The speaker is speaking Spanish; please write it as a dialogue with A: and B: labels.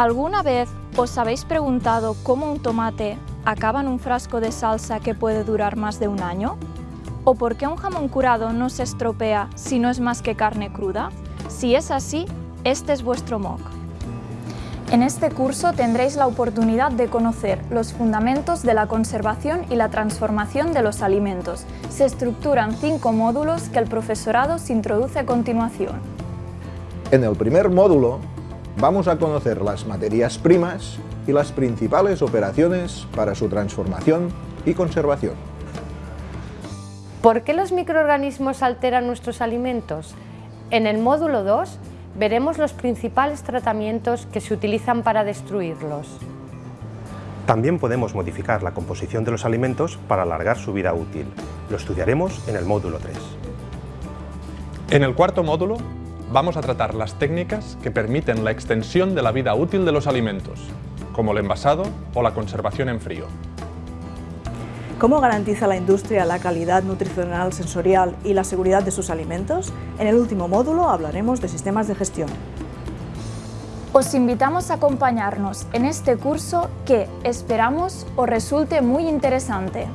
A: ¿Alguna vez os habéis preguntado cómo un tomate acaba en un frasco de salsa que puede durar más de un año? ¿O por qué un jamón curado no se estropea si no es más que carne cruda? Si es así, este es vuestro MOOC. En este curso tendréis la oportunidad de conocer los fundamentos de la conservación y la transformación de los alimentos. Se estructuran cinco módulos que el profesorado se introduce a continuación.
B: En el primer módulo vamos a conocer las materias primas y las principales operaciones para su transformación y conservación.
C: ¿Por qué los microorganismos alteran nuestros alimentos? En el módulo 2 veremos los principales tratamientos que se utilizan para destruirlos.
D: También podemos modificar la composición de los alimentos para alargar su vida útil. Lo estudiaremos en el módulo 3.
E: En el cuarto módulo vamos a tratar las técnicas que permiten la extensión de la vida útil de los alimentos, como el envasado o la conservación en frío.
F: ¿Cómo garantiza la industria la calidad nutricional, sensorial y la seguridad de sus alimentos? En el último módulo hablaremos de sistemas de gestión.
A: Os invitamos a acompañarnos en este curso que esperamos os resulte muy interesante.